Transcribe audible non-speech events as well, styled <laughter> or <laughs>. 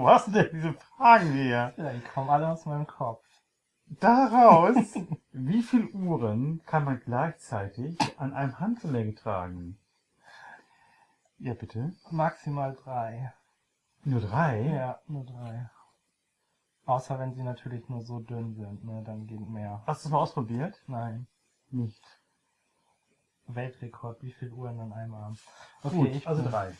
Wo hast du denn diese Fragen her? Ja, die kommen alle aus meinem Kopf. Daraus, <laughs> wie viele Uhren kann man gleichzeitig an einem Handgelenk tragen? Ja, bitte. Maximal drei. Nur drei? Ja, nur drei. Außer wenn sie natürlich nur so dünn sind, ne, dann geht mehr. Hast du es mal ausprobiert? Nein. Nicht. Weltrekord, wie viele Uhren an einem Arm? Okay, Gut, ich also drei.